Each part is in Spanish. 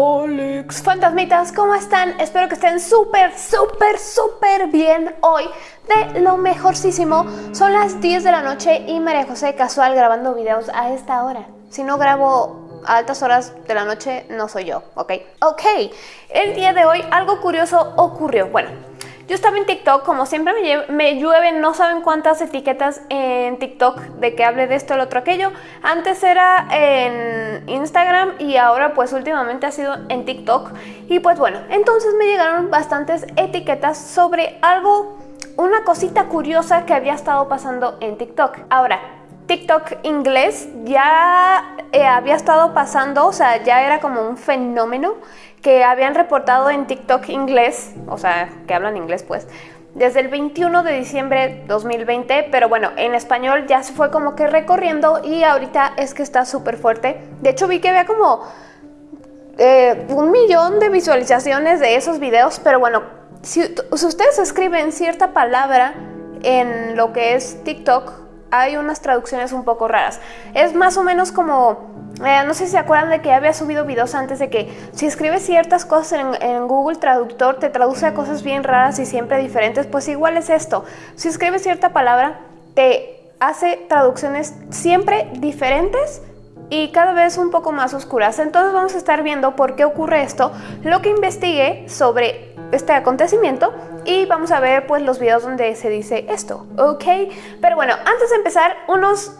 Olix, fantasmitas, ¿cómo están? Espero que estén súper, súper, súper bien hoy. De lo mejorcísimo, son las 10 de la noche y María José casual grabando videos a esta hora. Si no grabo a altas horas de la noche, no soy yo, ¿ok? Ok, el día de hoy algo curioso ocurrió. Bueno, yo estaba en TikTok, como siempre me, llueven no saben cuántas etiquetas en TikTok de que hable de esto, el otro, aquello. Antes era en Instagram y ahora pues últimamente ha sido en TikTok. Y pues bueno, entonces me llegaron bastantes etiquetas sobre algo, una cosita curiosa que había estado pasando en TikTok. Ahora, TikTok inglés ya eh, había estado pasando, o sea, ya era como un fenómeno que habían reportado en TikTok inglés, o sea, que hablan inglés pues, desde el 21 de diciembre 2020, pero bueno, en español ya se fue como que recorriendo y ahorita es que está súper fuerte. De hecho vi que había como eh, un millón de visualizaciones de esos videos, pero bueno, si, si ustedes escriben cierta palabra en lo que es TikTok, hay unas traducciones un poco raras. Es más o menos como eh, no sé si se acuerdan de que había subido videos antes de que si escribes ciertas cosas en, Google Traductor te traduce a cosas bien raras y siempre diferentes, pues igual es esto. Si escribes cierta palabra te hace traducciones siempre diferentes y cada vez un poco más oscuras. Entonces vamos a estar viendo por qué ocurre esto, lo que investigué sobre este acontecimiento y vamos a ver pues los videos donde se dice esto, ¿ok? Pero bueno, antes de empezar, unos...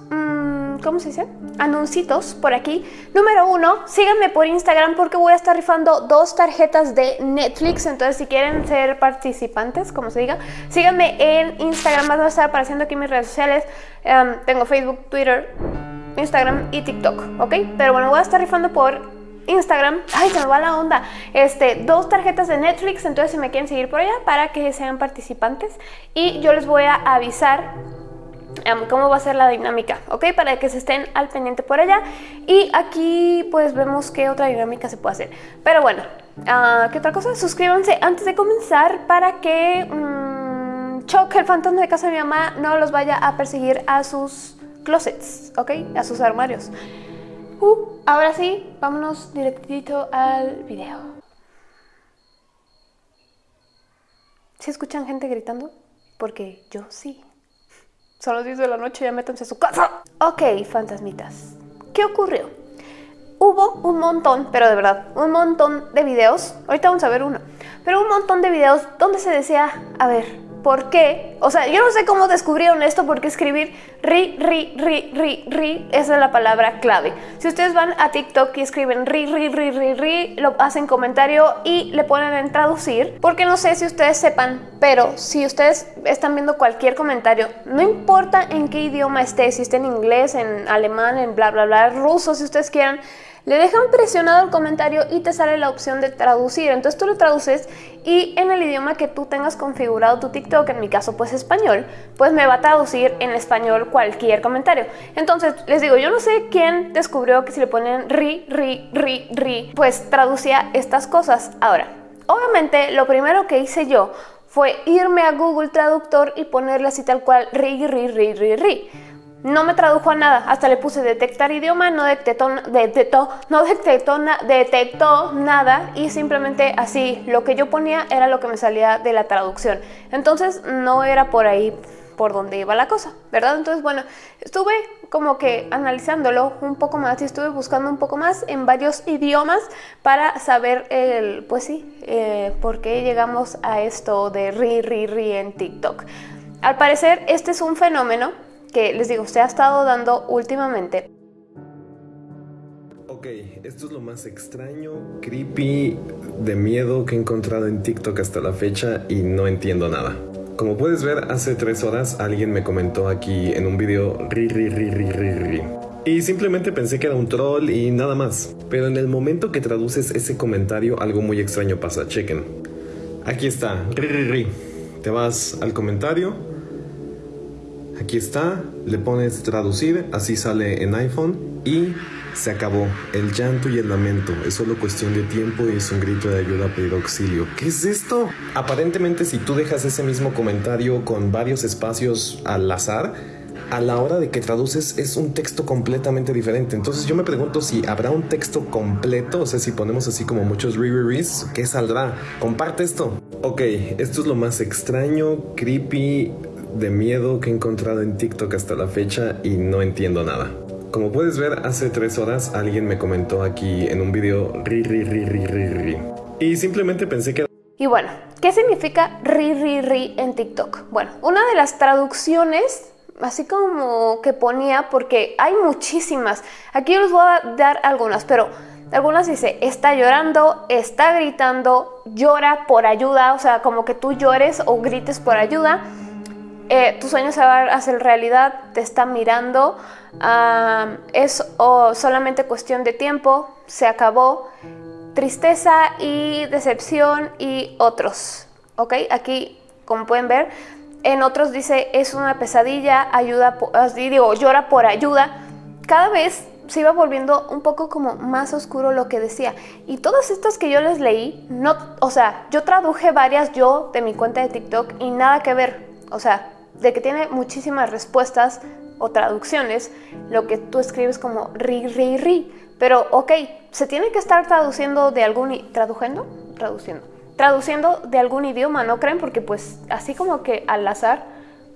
¿cómo se dice? Anuncitos por aquí. Número uno, síganme por Instagram porque voy a estar rifando dos tarjetas de Netflix. Entonces, si quieren ser participantes, como se diga, síganme en Instagram. Van a estar apareciendo aquí mis redes sociales. Em, tengo Facebook, Twitter, Instagram y TikTok, ¿ok? Pero bueno, voy a estar rifando por Instagram, ay, se me va la onda, este, dos tarjetas de Netflix, entonces si me quieren seguir por allá para que sean participantes y yo les voy a avisar cómo va a ser la dinámica, ¿ok? Para que se estén al pendiente por allá. Y aquí pues vemos qué otra dinámica se puede hacer. Pero bueno, uh, ¿qué otra cosa? Suscríbanse antes de comenzar para que um, el fantasma de casa de mi mamá, no los vaya a perseguir a sus closets, ¿ok? A sus armarios. Uh, ahora sí, vámonos directito al video. ¿Sí escuchan gente gritando? Porque yo sí. Son las 10 de la noche, ya métanse a su casa. Ok, fantasmitas. ¿Qué ocurrió? Hubo un montón, pero de verdad, un montón de videos. Ahorita vamos a ver uno. Pero un montón de videos donde se decía, a ver, ¿Por qué? O sea, yo no sé cómo descubrieron esto porque escribir ri, ri, ri, ri, ri, es la palabra clave. Si ustedes van a TikTok y escriben ri, ri, ri, ri, ri, lo hacen comentario y le ponen en traducir, porque no sé si ustedes sepan, pero si ustedes están viendo cualquier comentario, no importa en qué idioma esté, si está en inglés, en alemán, en bla, bla, bla, ruso, si ustedes quieran, le dejan presionado el comentario y te sale la opción de traducir. Entonces tú lo traduces y en el idioma que tú tengas configurado tu TikTok, en mi caso pues español, pues me va a traducir en español cualquier comentario. Entonces les digo, yo no sé quién descubrió que si le ponen ri, ri, ri, ri, pues traducía estas cosas. Ahora, obviamente lo primero que hice yo fue irme a Google Traductor y ponerle así tal cual ri, ri, ri, ri, ri. No me tradujo a nada, hasta le puse detectar idioma, no detectó, no detectó, detectó nada y simplemente así lo que yo ponía era lo que me salía de la traducción. Entonces no era por ahí por donde iba la cosa, ¿verdad? Entonces, bueno, estuve como que analizándolo un poco más y estuve buscando un poco más en varios idiomas para saber, el, pues sí, eh, por qué llegamos a esto de ri, ri, ri en TikTok. Al parecer, este es un fenómeno que les digo, se ha estado dando últimamente. Ok, esto es lo más extraño, creepy, de miedo que he encontrado en TikTok hasta la fecha y no entiendo nada. Como puedes ver, hace tres horas alguien me comentó aquí en un video ri ri ri ri ri ri. Y simplemente pensé que era un troll y nada más. Pero en el momento que traduces ese comentario, algo muy extraño pasa, chequen. Aquí está, ri ri ri. Te vas al comentario, Aquí está, le pones traducir, así sale en iPhone y Se acabó. El llanto y el lamento. Es solo cuestión de tiempo y es un grito de ayuda pedir auxilio. ¿Qué es esto? Aparentemente si tú dejas ese mismo comentario con varios espacios al azar, a la hora de que traduces es un texto completamente diferente. Entonces yo me pregunto si habrá un texto completo, o sea, si ponemos así como muchos re ¿qué saldrá? Comparte esto. Ok, esto es lo más extraño, creepy, de miedo que he encontrado en TikTok hasta la fecha y no entiendo nada. Como puedes ver, hace tres horas alguien me comentó aquí en un video ri ri ri ri ri ri. Y simplemente pensé que... Y bueno, ¿qué significa ri ri ri en TikTok? Bueno, una de las traducciones así como que ponía, porque hay muchísimas. Aquí les voy a dar algunas, pero algunas dice, está llorando, está gritando, llora por ayuda, o sea, como que tú llores o grites por ayuda. Eh, tu sueño se va a hacer realidad, te está mirando, es solamente cuestión de tiempo, se acabó, tristeza y decepción y otros, ¿ok? Aquí, como pueden ver, en otros dice es una pesadilla, ayuda, así digo, llora por ayuda. Cada vez se iba volviendo un poco como más oscuro lo que decía. Y todas estas que yo les leí, no, o sea, yo traduje varias yo de mi cuenta de TikTok y nada que ver. O sea, de que tiene muchísimas respuestas o traducciones, lo que tú escribes como ri, ri, ri. Pero, ok, se tiene que estar traduciendo de algún... ¿Traduciendo? Traduciendo traduciendo de algún idioma, ¿no creen? Porque pues así como que al azar,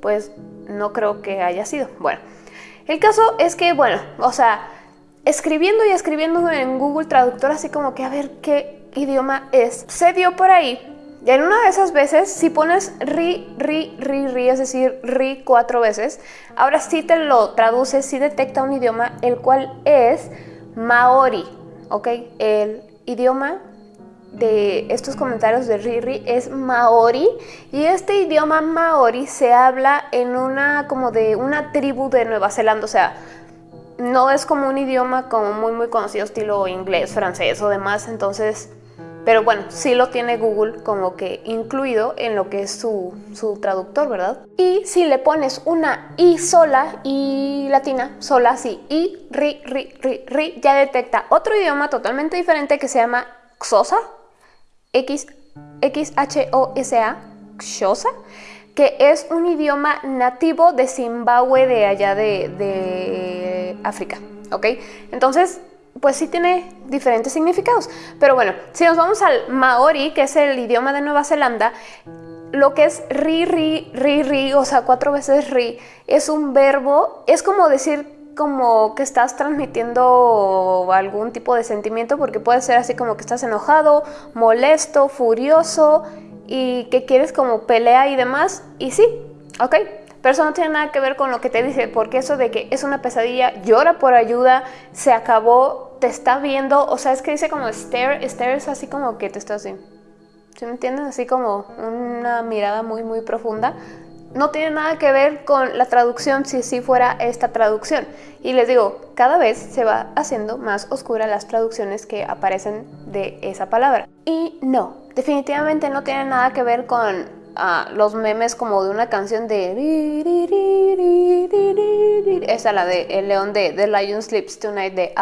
pues no creo que haya sido. Bueno, el caso es que, bueno, o sea, escribiendo y escribiendo en Google Traductor, así como que a ver qué idioma es, se dio por ahí. Y en una de esas veces, si pones ri, ri, ri, ri, es decir, ri cuatro veces, ahora sí te lo traduce, sí detecta un idioma, el cual es maori, ¿ok? El idioma de estos comentarios de Riri es maori y este idioma maori se habla en una como de una tribu de Nueva Zelanda, o sea, no es como un idioma como muy muy conocido estilo inglés, francés o demás, entonces, pero bueno, sí lo tiene Google como que incluido en lo que es su, su traductor, ¿verdad? Y si le pones una i sola, y latina, sola, sí, i, ri, ri, ri, ri, ya detecta otro idioma totalmente diferente que se llama Xosa, X, XHOSA, Xhosa, que es un idioma nativo de Zimbabue de allá de, África, ¿ok? Entonces, pues sí tiene diferentes significados. Pero bueno, si nos vamos al Maori, que es el idioma de Nueva Zelanda, lo que es ri, ri, ri, ri, o sea, cuatro veces ri, es un verbo, es como decir como que estás transmitiendo algún tipo de sentimiento porque puede ser así como que estás enojado, molesto, furioso y que quieres como pelea y demás y sí, ok, pero eso no tiene nada que ver con lo que te dice porque eso de que es una pesadilla, llora por ayuda, se acabó, te está viendo, o sea, es que dice como stare, stare es así como que te estás así. ¿Sí me entiendes? Así como una mirada muy muy profunda no tiene nada que ver con la traducción si sí fuera esta traducción. Y les digo, cada vez se va haciendo más oscura las traducciones que aparecen de esa palabra. Y no, definitivamente no tiene nada que ver con los memes como de una canción de... Esa, la de El León de The Lion Sleeps Tonight de...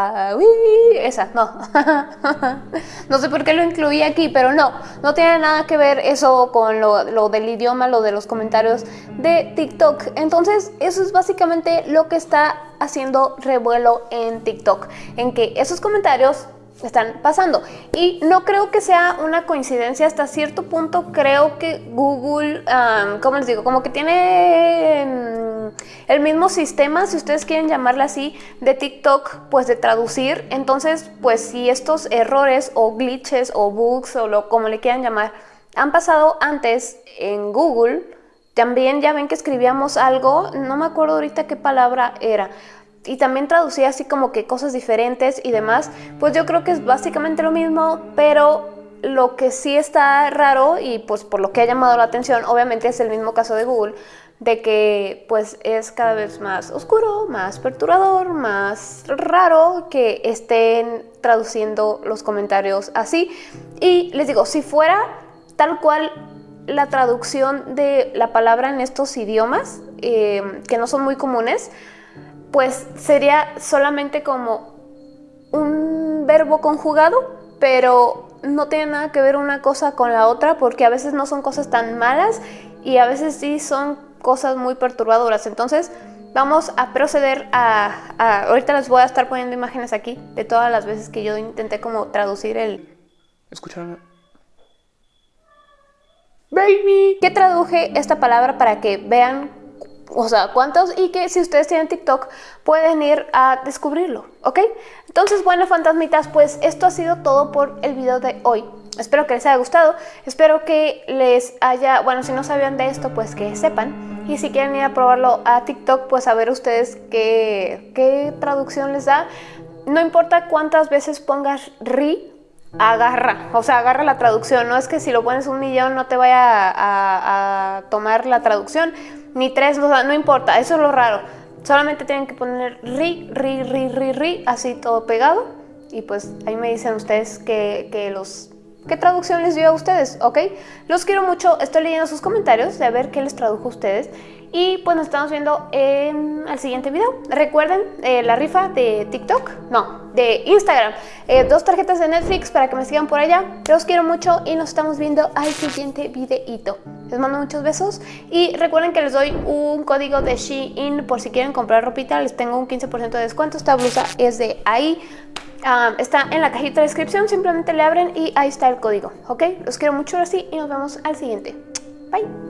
esa, no. no sé por qué lo incluí aquí, pero no. No tiene nada que ver eso con lo, lo del idioma, lo de los comentarios de TikTok. Entonces, eso es básicamente lo que está haciendo revuelo en TikTok. En que esos comentarios están pasando. Y no creo que sea una coincidencia hasta cierto punto. Creo que Google, como les digo, como que tiene em, el mismo sistema, si ustedes quieren llamarle así, de TikTok, pues de traducir. Entonces, pues si estos errores o glitches o bugs o lo como le quieran llamar, han pasado antes en Google, también ya ven que escribíamos algo, no me acuerdo ahorita qué palabra era, y también traducía así como que cosas diferentes y demás, pues yo creo que es básicamente lo mismo, pero lo que sí está raro y pues por lo que ha llamado la atención, obviamente es el mismo caso de Google, de que pues es cada vez más oscuro, más perturbador, más raro que estén traduciendo los comentarios así. Y les digo, si fuera tal cual la traducción de la palabra en estos idiomas, eh, que no son muy comunes, pues sería solamente como un verbo conjugado, pero no tiene nada que ver una cosa con la otra porque a veces no son cosas tan malas y a veces sí son cosas muy perturbadoras. Entonces vamos a proceder a, Ahorita les voy a estar poniendo imágenes aquí de todas las veces que yo intenté como traducir el... Escucha. Baby. Que traduje esta palabra para que vean o sea, cuántos y que si ustedes tienen TikTok pueden ir a descubrirlo, ¿ok? Entonces, bueno, fantasmitas, pues esto ha sido todo por el video de hoy. Espero que les haya gustado, espero que les haya, bueno, si no sabían de esto, pues que sepan. Y si quieren ir a probarlo a TikTok, pues a ver ustedes qué, qué traducción les da. No importa cuántas veces pongas ri, agarra, o sea, agarra la traducción. No es que si lo pones un millón no te vaya a, a tomar la traducción ni tres, no importa, eso es lo raro. Solamente tienen que poner ri, ri, ri, ri, ri, así todo pegado. Y pues ahí me dicen ustedes que, los... ¿Qué traducción les dio a ustedes? ¿Ok? Los quiero mucho, estoy leyendo sus comentarios de ver qué les tradujo a ustedes. Y pues nos estamos viendo en el siguiente video. Recuerden eh, la rifa de TikTok, no, de Instagram. Eh, dos tarjetas de Netflix para que me sigan por allá. Los quiero mucho y nos estamos viendo al siguiente videito. Les mando muchos besos y recuerden que les doy un código de Shein por si quieren comprar ropita. Les tengo un 15% de descuento. Esta blusa es de ahí. Ah, está en la cajita de descripción. Simplemente le abren y ahí está el código. ¿Ok? Los quiero mucho así y nos vemos al siguiente. Bye.